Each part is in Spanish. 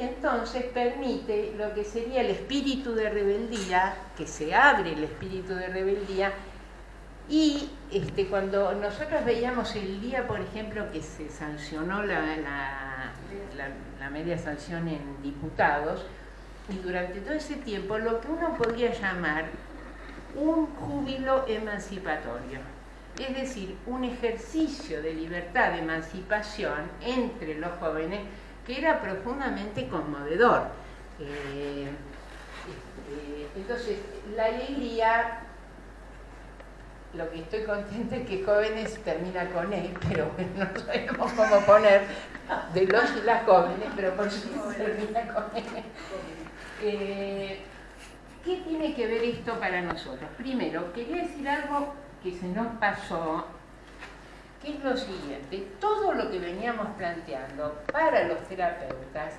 entonces permite lo que sería el espíritu de rebeldía, que se abre el espíritu de rebeldía, y este, cuando nosotros veíamos el día, por ejemplo, que se sancionó la, la media sanción en diputados, y durante todo ese tiempo lo que uno podría llamar un júbilo emancipatorio, es decir, un ejercicio de libertad, de emancipación entre los jóvenes que era profundamente conmovedor. Eh, este, entonces, la alegría, lo que estoy contenta es que jóvenes termina con él, pero no sabemos cómo poner de los y las jóvenes, pero por supuesto termina con. Eh, ¿Qué tiene que ver esto para nosotros? Primero, quería decir algo que se nos pasó, que es lo siguiente. Todo lo que veníamos planteando para los terapeutas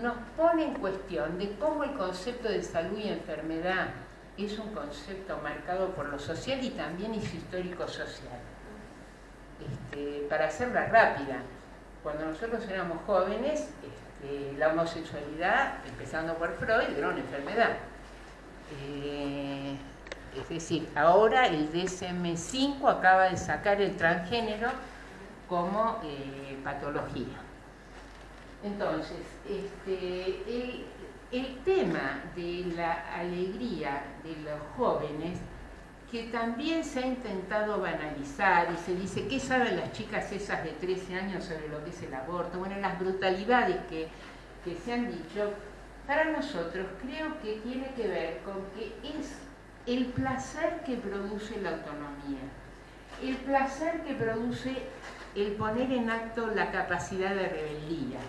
nos pone en cuestión de cómo el concepto de salud y enfermedad es un concepto marcado por lo social y también es histórico-social. Este, para hacerla rápida, cuando nosotros éramos jóvenes, este, la homosexualidad, empezando por Freud, era una enfermedad. Eh, es decir, ahora el DSM-5 acaba de sacar el transgénero como eh, patología. Entonces, este, el, el tema de la alegría de los jóvenes, que también se ha intentado banalizar y se dice, ¿qué saben las chicas esas de 13 años sobre lo que es el aborto? Bueno, las brutalidades que, que se han dicho, para nosotros creo que tiene que ver con que es el placer que produce la autonomía, el placer que produce el poner en acto la capacidad de rebeldía,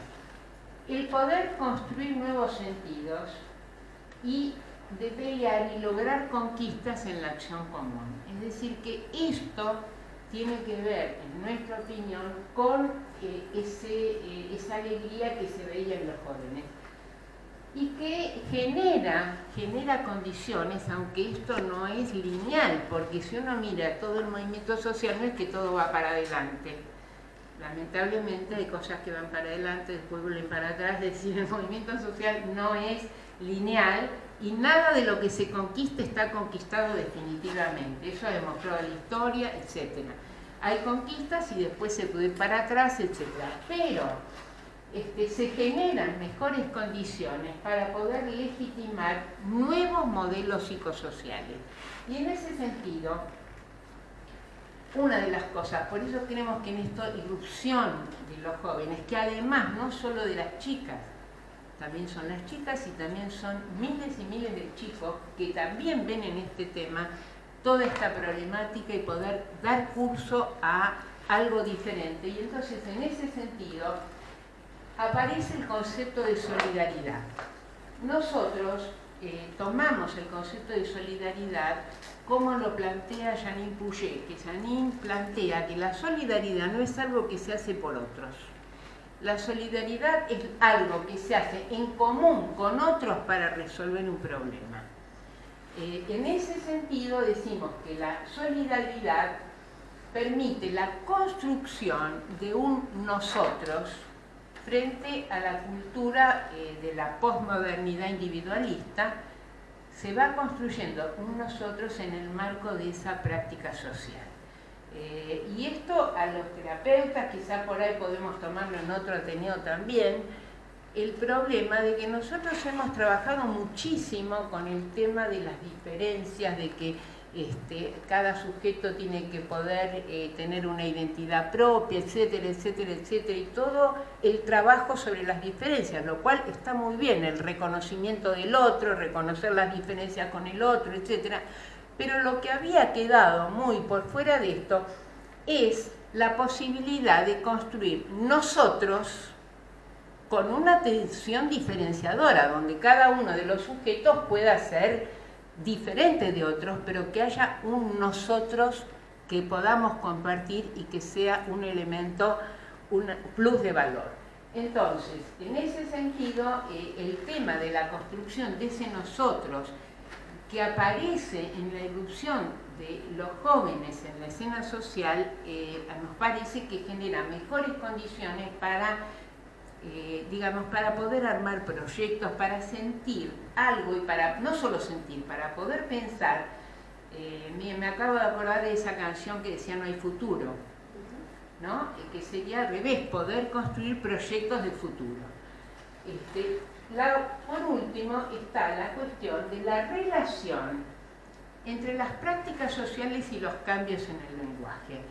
el poder construir nuevos sentidos y de pelear y lograr conquistas en la acción común. Es decir, que esto tiene que ver, en nuestra opinión, con eh, eh, esa alegría que se veía en los jóvenes y que genera, genera condiciones, aunque esto no es lineal, porque si uno mira todo el movimiento social no es que todo va para adelante. Lamentablemente hay cosas que van para adelante, después vuelven para atrás, es decir, el movimiento social no es lineal y nada de lo que se conquista está conquistado definitivamente. Eso ha demostrado la historia, etc. Hay conquistas y después se puede ir para atrás, etc. Pero este, se generan mejores condiciones para poder legitimar nuevos modelos psicosociales. Y en ese sentido, una de las cosas, por eso creemos que en esta irrupción de los jóvenes, que además no solo de las chicas, también son las chicas y también son miles y miles de chicos que también ven en este tema toda esta problemática y poder dar curso a algo diferente. Y entonces en ese sentido aparece el concepto de solidaridad. Nosotros eh, tomamos el concepto de solidaridad como lo plantea Janine Pouget, que Janine plantea que la solidaridad no es algo que se hace por otros. La solidaridad es algo que se hace en común con otros para resolver un problema. Eh, en ese sentido decimos que la solidaridad permite la construcción de un nosotros frente a la cultura eh, de la posmodernidad individualista, se va construyendo un nosotros en el marco de esa práctica social. Eh, y esto a los terapeutas, quizá por ahí podemos tomarlo en otro Ateneo también, el problema de que nosotros hemos trabajado muchísimo con el tema de las diferencias, de que este, cada sujeto tiene que poder eh, tener una identidad propia, etcétera, etcétera, etcétera, y todo el trabajo sobre las diferencias, lo cual está muy bien, el reconocimiento del otro, reconocer las diferencias con el otro, etcétera, pero lo que había quedado muy por fuera de esto es la posibilidad de construir nosotros con una atención diferenciadora, donde cada uno de los sujetos pueda ser diferente de otros, pero que haya un nosotros que podamos compartir y que sea un elemento, un plus de valor. Entonces, en ese sentido, eh, el tema de la construcción de ese nosotros que aparece en la irrupción de los jóvenes en la escena social, eh, nos parece que genera mejores condiciones para eh, digamos, para poder armar proyectos, para sentir algo y para, no solo sentir, para poder pensar, eh, me acabo de acordar de esa canción que decía No hay futuro, ¿no? que sería al revés, poder construir proyectos de futuro. Este, por último está la cuestión de la relación entre las prácticas sociales y los cambios en el lenguaje.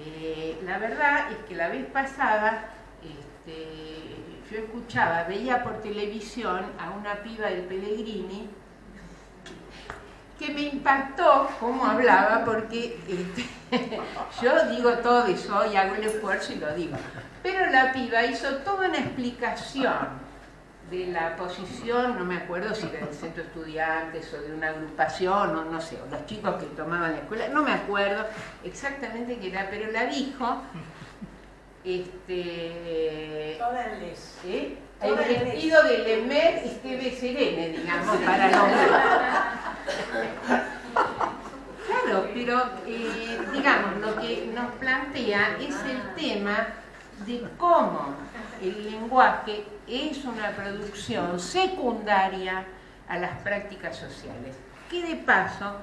Eh, la verdad es que la vez pasada este, yo escuchaba, veía por televisión a una piba del Pellegrini que me impactó cómo hablaba porque este, yo digo todo eso y hago el esfuerzo y lo digo. Pero la piba hizo toda una explicación de la posición, no me acuerdo si era del centro de estudiantes o de una agrupación, o no sé, o los chicos que tomaban la escuela, no me acuerdo exactamente qué era, pero la dijo este, ¿eh? el vestido de Lemer Esteve Serene, digamos, para nombrar. Claro, pero eh, digamos, lo que nos plantea es el tema de cómo el lenguaje es una producción secundaria a las prácticas sociales, que de paso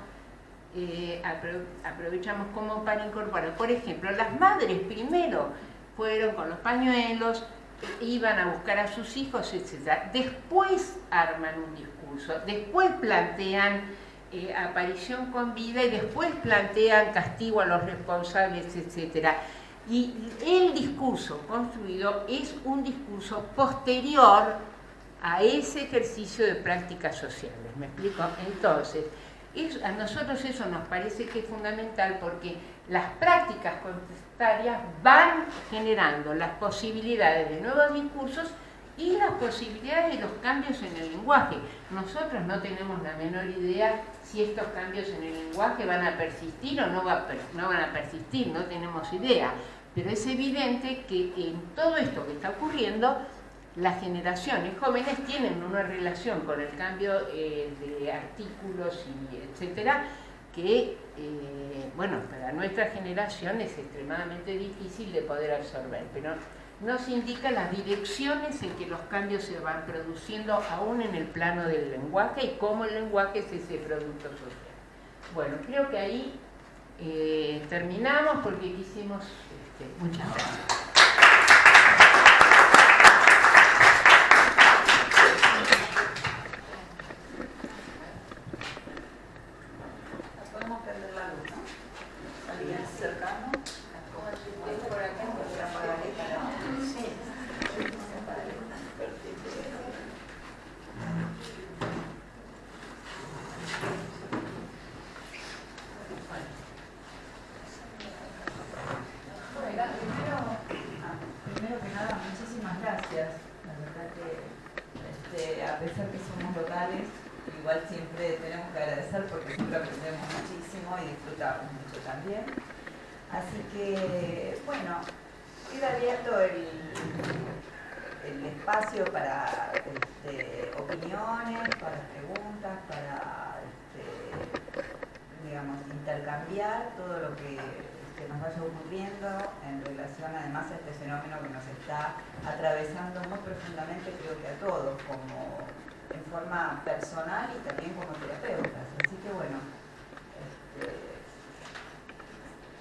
eh, aprovechamos como para incorporar. Por ejemplo, las madres primero fueron con los pañuelos, iban a buscar a sus hijos, etc. Después arman un discurso, después plantean eh, aparición con vida y después plantean castigo a los responsables, etc. Y el discurso construido es un discurso posterior a ese ejercicio de prácticas sociales. ¿Me explico? Entonces, a nosotros eso nos parece que es fundamental porque las prácticas contestarias van generando las posibilidades de nuevos discursos y las posibilidades de los cambios en el lenguaje. Nosotros no tenemos la menor idea si estos cambios en el lenguaje van a persistir o no, van a persistir, no tenemos idea. Pero es evidente que en todo esto que está ocurriendo, las generaciones jóvenes tienen una relación con el cambio eh, de artículos y etcétera que, eh, bueno, para nuestra generación es extremadamente difícil de poder absorber, pero nos indica las direcciones en que los cambios se van produciendo aún en el plano del lenguaje y cómo el lenguaje es ese producto social. Bueno, creo que ahí eh, terminamos porque quisimos... Este, muchas gracias. intercambiar todo lo que, nos vaya ocurriendo en relación además a este fenómeno que nos está atravesando muy profundamente creo que a todos, como en forma personal y también como terapeutas. Así que bueno, este,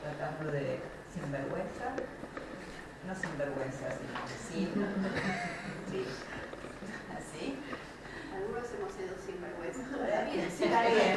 tratando de sinvergüenza, no sinvergüenza, sino sí, sí, así. Algunos hemos sido sinvergüenza todavía. Está bien.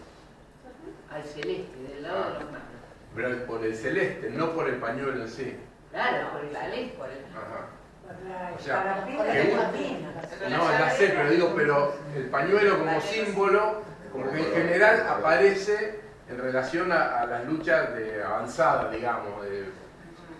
Al celeste, del lado de los. Pero por el celeste, no por el pañuelo en sí. Claro, por el celeste. Ajá. O sea, no, ya sé, pero digo, pero el pañuelo como símbolo, como que en general aparece en relación a, las luchas de avanzada, digamos,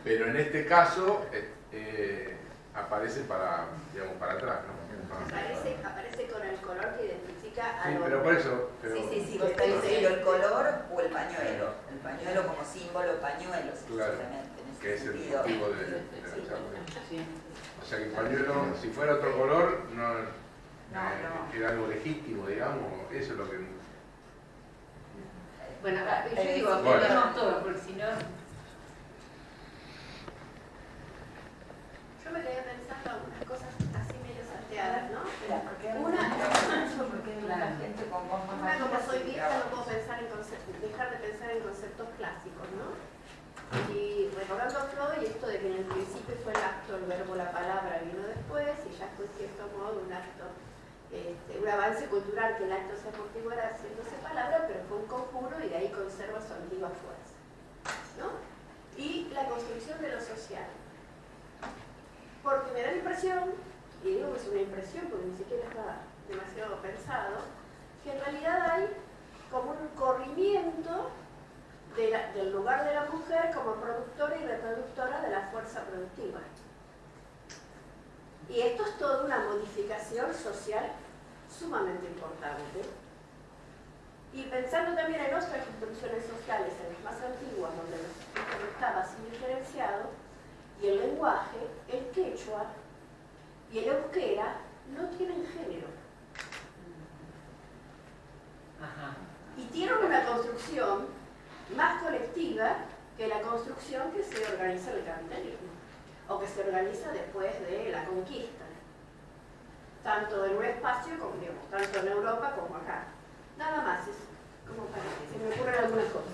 pero en este caso eh, eh, aparece para, digamos, para atrás, ¿no? Aparece, aparece con el color que a Sí, pero por eso... Sí, sí, sí, el color o el pañuelo. El pañuelo como símbolo, pañuelo, claro, que es el motivo de, de la charla. O sea que el pañuelo, si fuera otro color, no, no, era algo legítimo, digamos, eso es lo que... Bueno, yo digo, bueno. todo, porque si no... Yo me quedé pensando algunas cosas así medio salteadas, ¿no? Una, una como soy vieja no puedo pensar en dejar de pensar en conceptos clásicos, ¿no? Y recordando a Freud, esto de que en el principio fue el acto, el verbo, la palabra vino después, y ya fue en cierto modo un acto, este, un avance cultural que el acto se amortiguara haciéndose palabra, pero fue un conjuro y de ahí conserva su antigua fuerza. ¿no? Y la construcción de lo social. Porque me da la impresión, y digo que es una impresión porque ni siquiera está demasiado pensado, que en realidad hay como un corrimiento del lugar de la mujer como productora y reproductora de la fuerza productiva. Y esto es toda una modificación social sumamente importante. Y pensando también en otras construcciones sociales, en las más antiguas, donde no estaba así diferenciado, y el lenguaje, el quechua y el euskera no tienen género. Y tienen una construcción más colectiva que la construcción que se organiza en el capitalismo o que se organiza después de la conquista, tanto en un espacio como, digamos, tanto en Europa como acá. Nada más, es como para que se me ocurren algunas cosas.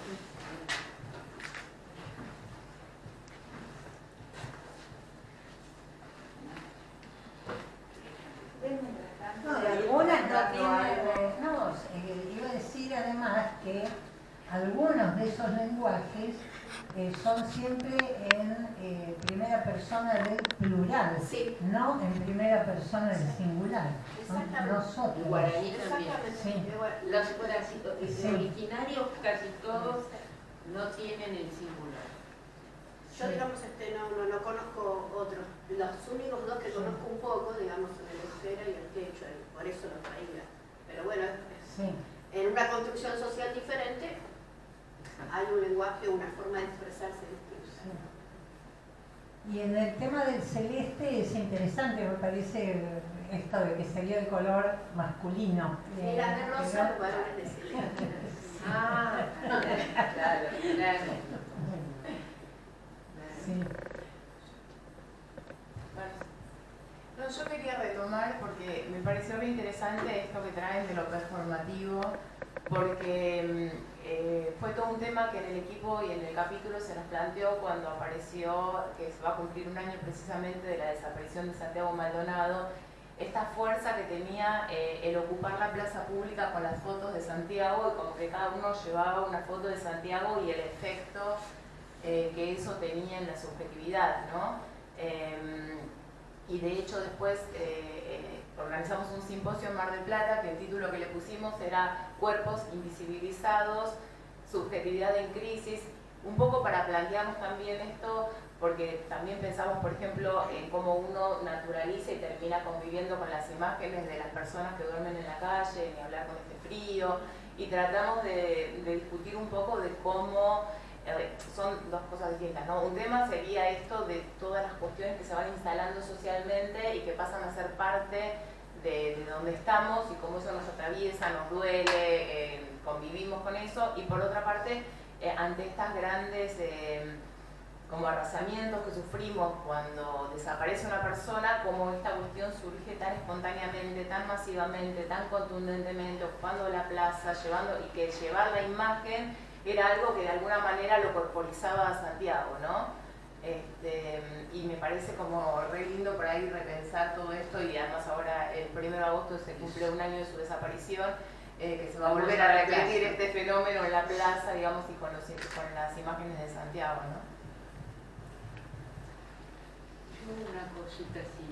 No, de algunas no tiene, no, eh, iba a decir además que algunos de esos lenguajes eh, son siempre en eh, primera persona del plural, no en primera persona del singular. Nosotros. guaraní también. Sí. Los, originarios casi todos no tienen el singular. Yo, digamos, este, no, no, conozco otros. Los únicos dos que conozco un poco, digamos, son el euskera y el quechua, por eso los traía. Pero bueno, en una construcción social diferente, hay un lenguaje, una forma de expresarse distinta. Y en el tema del celeste es interesante, me parece esto de que sería el color masculino. Mira, de rosa, varones de celeste. ah, claro, claro. Sí. No, yo quería retomar porque me pareció muy interesante esto que traen de lo performativo, porque mm, eh, fue todo un tema que en el equipo y en el capítulo se nos planteó cuando apareció, que se va a cumplir un año precisamente de la desaparición de Santiago Maldonado, esta fuerza que tenía eh, el ocupar la plaza pública con las fotos de Santiago y como que cada uno llevaba una foto de Santiago y el efecto eh, que eso tenía en la subjetividad, ¿no? Em, y de hecho después organizamos un simposio en Mar del Plata que el título que le pusimos era Cuerpos invisibilizados, subjetividad en crisis, un poco para plantearnos también esto, porque también pensamos, por ejemplo, en cómo uno naturaliza y termina conviviendo con las imágenes de las personas que duermen en la calle, ni hablar con este frío, y tratamos de, discutir un poco de cómo eh, son dos cosas distintas, ¿no? Un tema sería esto de todas las cuestiones que se van instalando socialmente y que pasan a ser parte de, donde estamos y cómo eso nos atraviesa, nos duele, eh, convivimos con eso. Y por otra parte, eh, ante estas grandes eh, como arrasamientos que sufrimos cuando desaparece una persona, cómo esta cuestión surge tan espontáneamente, tan masivamente, tan contundentemente, ocupando la plaza, llevando y que llevar la imagen era algo que de alguna manera lo corporizaba a Santiago, ¿no? Este, y me parece como re lindo por ahí repensar todo esto y además ahora el 1 de agosto se cumple un año de su desaparición, eh, que se va a volver a repetir este fenómeno en la plaza, digamos, y con, los, con las imágenes de Santiago, ¿no? una cosita así,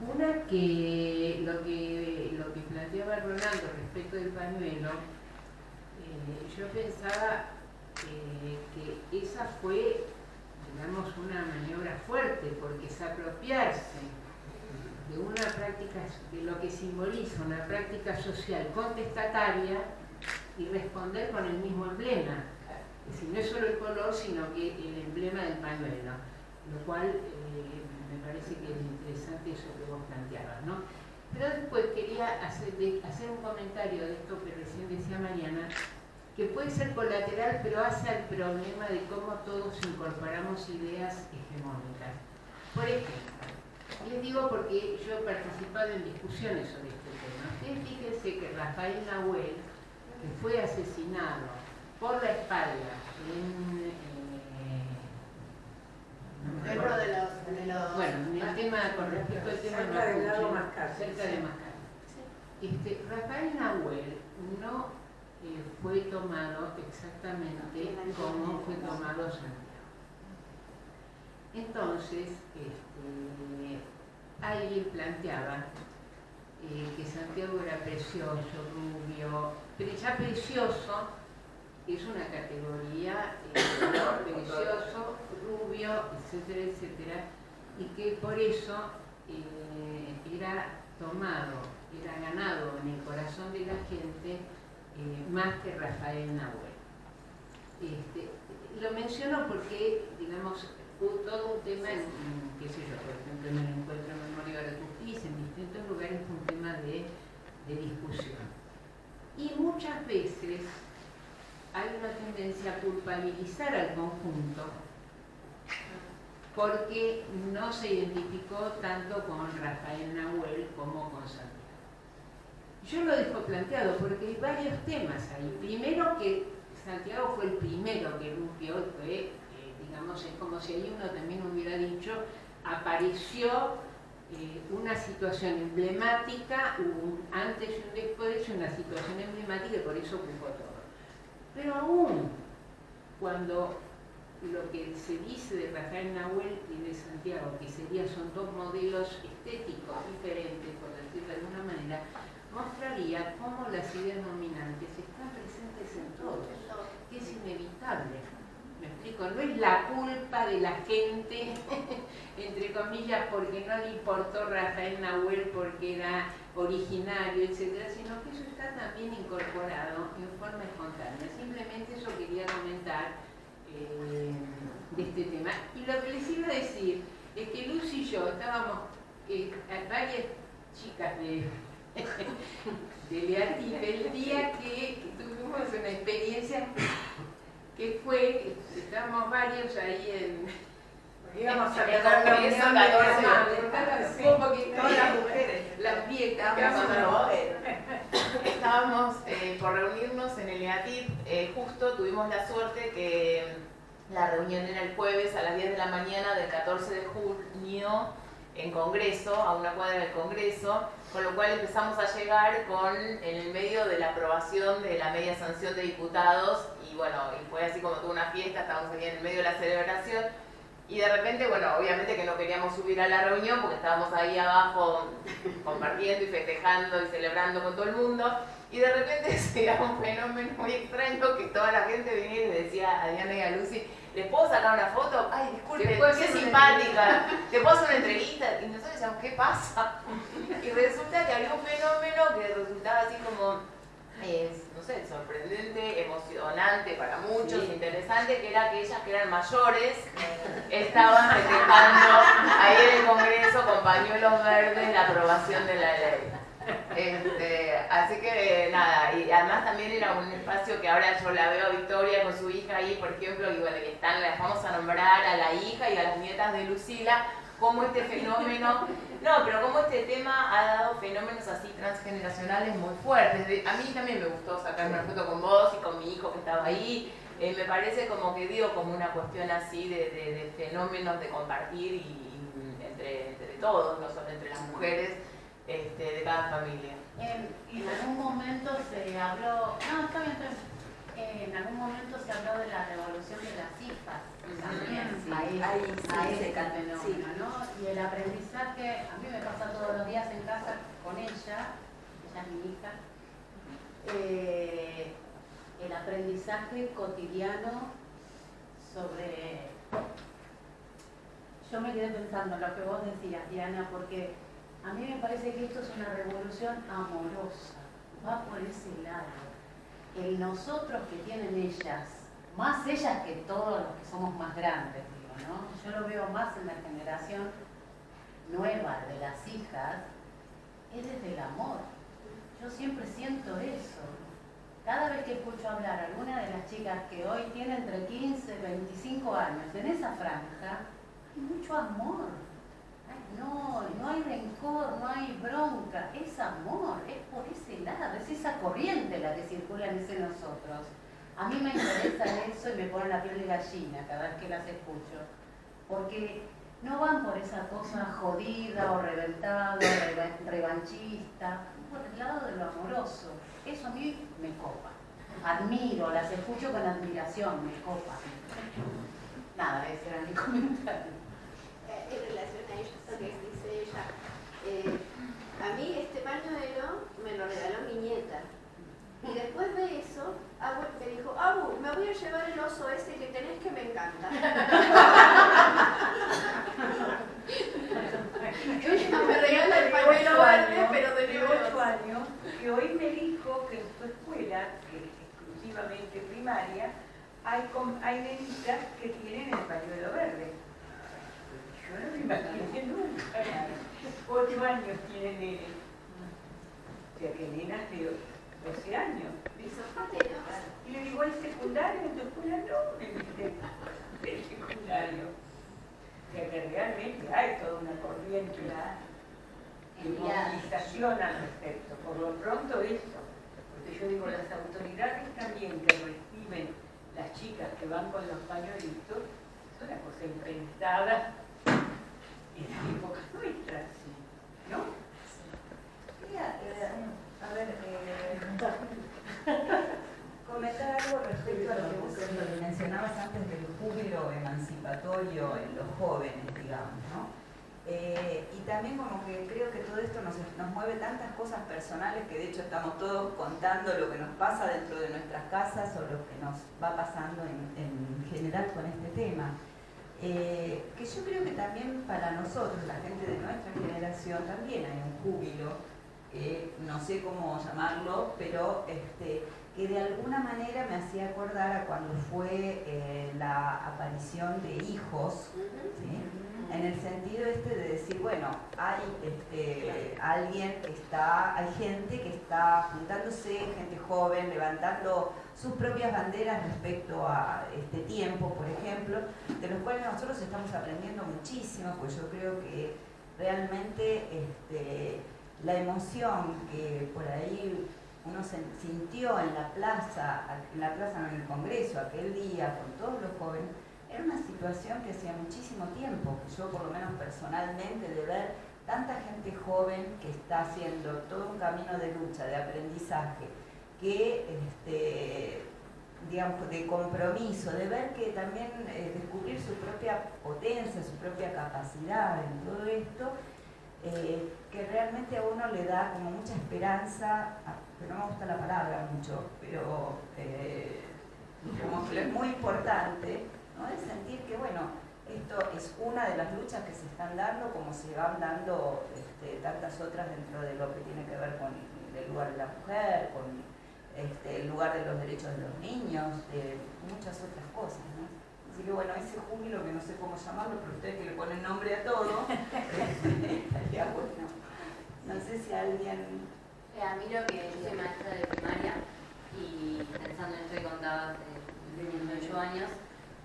Una que lo que lo que planteaba Rolando respecto del pañuelo, eh, yo pensaba que esa fue, digamos, una maniobra fuerte, porque es apropiarse de una práctica, de lo que simboliza una práctica social contestataria y responder con el mismo emblema. Es decir, no es solo el color, sino que el emblema del pañuelo, lo cual eh, me parece que es interesante eso que vos planteabas, ¿no? Pero después quería hacer un comentario de esto que recién decía Mariana, que puede ser colateral, pero hace al problema de cómo todos incorporamos ideas hegemónicas. Por ejemplo, les digo porque yo he participado en discusiones sobre este tema. Ustedes fíjense que Rafael Nahuel, que fue asesinado por la espalda en... Eh, Dentro de los, de los, Bueno, en el tema, con respecto al tema cerca de Mascar. cerca de Mascar. Este, Rafael Nahuel no fue tomado exactamente como fue tomado Santiago. Entonces, este, alguien planteaba eh, que Santiago era precioso, rubio, pero ya precioso es una categoría eh, precioso, rubio, etcétera, etcétera, y que por eso eh, era tomado, era ganado en el corazón de la gente eh, más que Rafael Nahuel. Este, lo menciono porque, digamos, hubo todo un tema, en, qué sé yo, por ejemplo, en el encuentro en memoria de la justicia, en distintos lugares fue un tema de, discusión. Y muchas veces hay una tendencia a culpabilizar al conjunto porque no se identificó tanto con Rafael Nahuel como con Santiago. Yo lo dejo planteado porque hay varios temas ahí. Primero que Santiago fue el primero que rompió, fue, eh, digamos, es como si ahí uno también hubiera dicho, apareció eh, una situación emblemática, un antes y un después, una situación emblemática y por eso ocupó todo. Pero aún cuando lo que se dice de Rafael Nahuel y de Santiago, que sería, son dos modelos estéticos diferentes, por decirlo de alguna manera, mostraría cómo las ideas dominantes están presentes en todos, que es inevitable. Me explico, no es la culpa de la gente, entre comillas, porque no le importó Rafael Nahuel porque era originario, etcétera, sino que eso está también incorporado en forma espontánea. Simplemente eso quería comentar eh, de este tema. Y lo que les iba a decir es que Luz y yo estábamos, eh, varias chicas de de el día que, tuvimos una experiencia que fue, estábamos varios ahí en... Íbamos a quedar con eso 14 Un poquito, todas las mujeres, las viejas. Estábamos eh, por reunirnos en el EATIP, eh, justo tuvimos la suerte que la reunión era el jueves a las 10 de la mañana del 14 de junio en Congreso, a una cuadra del Congreso, con lo cual empezamos a llegar con, en el medio de la aprobación de la media sanción de diputados y bueno, y fue así como toda una fiesta, estábamos aquí en el medio de la celebración y de repente, bueno, obviamente que no queríamos subir a la reunión porque estábamos ahí abajo compartiendo y festejando y celebrando con todo el mundo y de repente se da un fenómeno muy extraño que toda la gente venía y le decía a Diana y a Lucy ¿les puedo sacar una foto? Ay, disculpe, qué simpática, ¿te puedo hacer una entrevista? Y nosotros decíamos, ¿qué pasa? Y resulta que había un fenómeno que resultaba así como, no sé, sorprendente, emocionante para muchos, interesante, que era que ellas que eran mayores estaban festejando ahí en el Congreso con pañuelos verdes la aprobación de la ley. Este, así que nada, y además también era un espacio que ahora yo la veo a Victoria con su hija ahí, por ejemplo, y bueno, que están, las vamos a nombrar a la hija y a las nietas de Lucila, como este fenómeno, no, pero como este tema ha dado fenómenos así transgeneracionales muy fuertes. A mí también me gustó sacarme una foto con vos y con mi hijo que estaba ahí, eh, me parece como que dio como una cuestión así de, fenómenos de compartir y, entre, todos, no solo entre las mujeres este, de cada familia. En, en algún momento se habló, no, está bien, está bien en algún momento se habló de la revolución de las hijas también, ahí, ahí, se fenómeno, ¿no? Y el aprendizaje, a mí me pasa todos los días en casa con ella, ella es mi hija, eh, el aprendizaje cotidiano sobre... Yo me quedé pensando en lo que vos decías, Diana, porque a mí me parece que esto es una revolución amorosa, va por ese lado el nosotros que tienen ellas, más ellas que todos los que somos más grandes, digo, ¿no? Yo lo veo más en la generación nueva de las hijas, es desde el amor. Yo siempre siento eso. Cada vez que escucho hablar a alguna de las chicas que hoy tienen entre 15 y 25 años en esa franja, hay mucho amor no, no hay rencor, no hay bronca, es amor, es por ese lado, es esa corriente la que circula en ese nosotros. A mí me interesa eso y me pone la piel de gallina cada vez que las escucho, porque no van por esa cosa jodida o reventada, revanchista, por el lado de lo amoroso. Eso a mí me copa. Admiro, las escucho con admiración, me copa. Nada, ese era mi comentario. En relación a eso que dice ella, eh, a mí este pañuelo me lo regaló mi nieta. Y después de eso, me dijo, Abu, me voy a llevar el oso ese que tenés que me encanta. Ella me regala el pañuelo verde, pero de 8 años, que hoy me dijo que en su escuela, que es exclusivamente primaria, hay, hay nenitas que tienen el pañuelo verde. Yo no me imaginé nunca. Ocho años tiene nene. O sea que nenas de 12 años. Y le digo, ¿el secundario en tu escuela? No, me dice, el secundario. O sea que realmente hay toda una corriente de movilización al respecto. Por lo pronto eso. Porque yo digo, las autoridades también que reciben las chicas que van con los pañuelitos, es una cosa impensada en la época nuestra, ¿no? Quería, a ver, eh, comentar algo respecto a lo que vos mencionabas antes del emancipatorio en los jóvenes, digamos, ¿no? Eh, y también como que creo que todo esto nos, mueve tantas cosas personales que de hecho estamos todos contando lo que nos pasa dentro de nuestras casas o lo que nos va pasando en, en general con este tema. Eh, que yo creo que también para nosotros, la gente de nuestra generación, también hay un júbilo, que no sé cómo llamarlo, pero este, que de alguna manera me hacía acordar a cuando fue eh, la aparición de hijos, en el sentido este de decir, bueno, hay este, alguien que está, hay gente que está juntándose, gente joven, levantando sus propias banderas respecto a este tiempo, por ejemplo, de los cuales nosotros estamos aprendiendo muchísimo, pues yo creo que realmente este, la emoción que por ahí uno se sintió en la plaza, en la plaza en el Congreso, aquel día, con todos los jóvenes, era una situación que hacía muchísimo tiempo, que yo por lo menos personalmente, de ver tanta gente joven que está haciendo todo un camino de lucha, de aprendizaje, que este, digamos, de compromiso, de ver que también eh, descubrir su propia potencia, su propia capacidad en todo esto, eh, que realmente a uno le da como mucha esperanza, pero no me gusta la palabra mucho, pero eh, que es muy importante, ¿no? de sentir que, bueno, esto es una de las luchas que se están dando, como se van dando este, tantas otras dentro de lo que tiene que ver con el lugar de la mujer, con este, el lugar de los derechos de los niños, de muchas otras cosas. Así que bueno, ese júbilo que no sé cómo llamarlo, pero ustedes que le ponen nombre a todo, estaría bueno. No sé si alguien... Eh, a mí lo que yo soy maestra de primaria y pensando en esto que contabas de 18 años,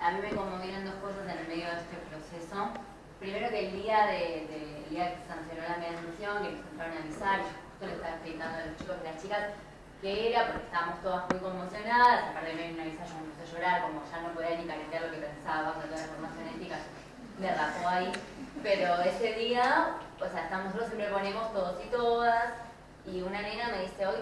a mí me conmovieron dos cosas en el medio de este proceso. Primero que el día, de, día que se sancionó la mediación, que nos entraron a avisar, yo justo le estaba explicando a los chicos y las chicas, qué era, porque estábamos todas muy conmocionadas, aparte me una visa yo me empecé a llorar, como ya no podía ni calentar lo que pensaba, con toda la formación ética, me rapó ahí. Pero ese día, o sea, nosotros siempre ponemos todos y todas, y una nena me dice, hoy